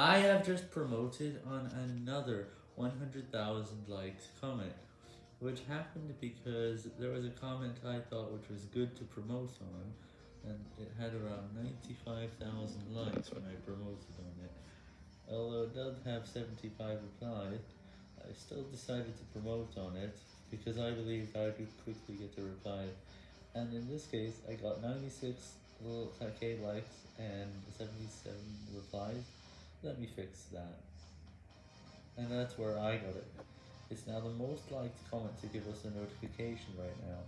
I have just promoted on another 100,000 likes comment, which happened because there was a comment I thought which was good to promote on, and it had around 95,000 likes when I promoted on it. Although it does have 75 replies, I still decided to promote on it, because I believed I could quickly get a reply, and in this case I got 96 little K likes and 77 replies. Let me fix that. And that's where I got it. It's now the most liked comment to give us a notification right now.